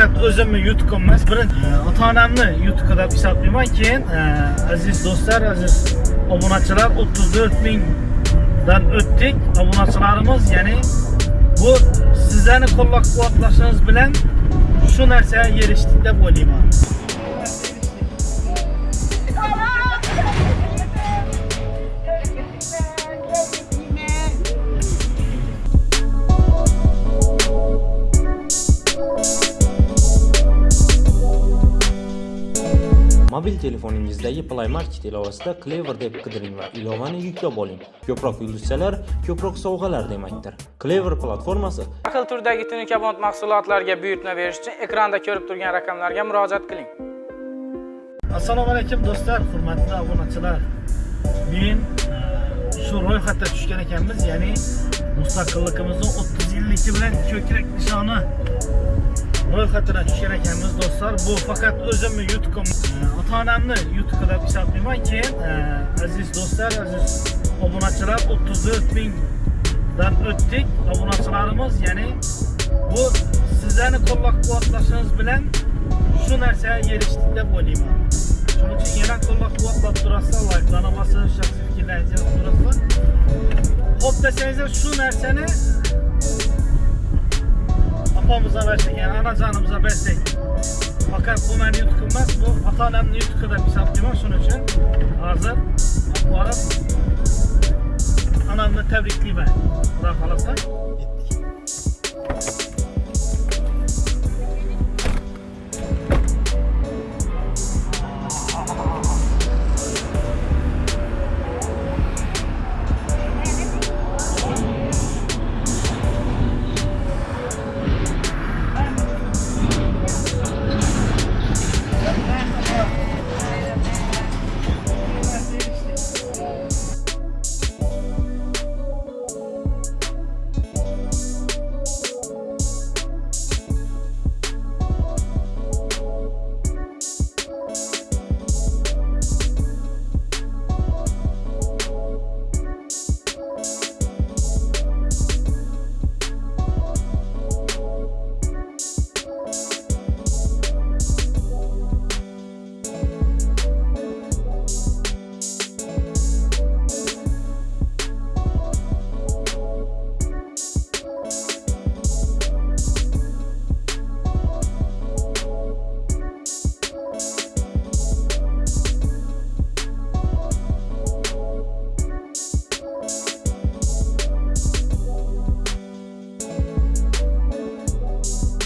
o'zimni yutuqim emas birinchi ota onamni yutuqi deb hisoblayman keyin e, aziz do'stlar aziz obunachilar o'ttiz to'rt mingdan o'tdik obunachilarimiz ya'ni bu sizlarni qo'llab quvvatlashingiz bilan shu narsaga erishdik deb o'ylayman Mobil telefoningizdagi Play Market ilovasida Clever deb qidiring va ilovani yuklab oling. Ko'proq yulduzchalar, ko'proq sovg'alar demakdir. Clever platformasi Har xil turdagi tunikabond mahsulotlarga buyurtma berish uchun ekranda ko'rib turgan raqamlarga murojaat qiling. assalomu alaykum do'stlar hurmatli obunachilar men e, shu ro'yxatga tushgan ekanmiz ya'ni mustaqilligimizni 30 yilligi bilan ko'krak nishoni ro'yxatidan tushgan ekanmiz do'stlar bu. Faqat o'zimni yutuqim E, ota onamni yutuqi deb hisoblayman keyin e, aziz do'stlar aziz obunachilar 34 mingdan o'tdik obunachilarimiz ya'ni bu sizlarni qo'llab quvvatlashingiz bilan shu narsaga erishdik deb o'ylayman shuning uchun yana qo'llab quvvatlab turasizlar layklarni bosib shaxsiy fikrlaringizni yozib ho'p desangizlar shu narsani opamizga bersak ya'ni onajonimizga bersak faqat bu meni yutuqim emas bu ota onamni yutuqi deb hisoblayman shuning uchun hozir olib borib onamni tabriklayman xudo xohlasa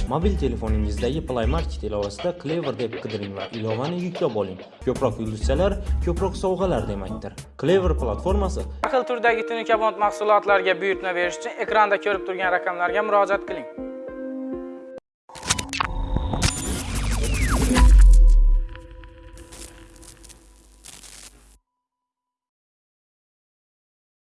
Mobil telefoningizdagi Play Market ilovasida Clever deb qidiring va ilovani yuklab oling. Ko'proq yulduzchalar, ko'proq sovg'alar demakdir. Clever platformasi Har xil turdagi tunikabond mahsulotlarga buyurtma berish uchun ekranda ko'rib turgan raqamlarga murojaat qiling.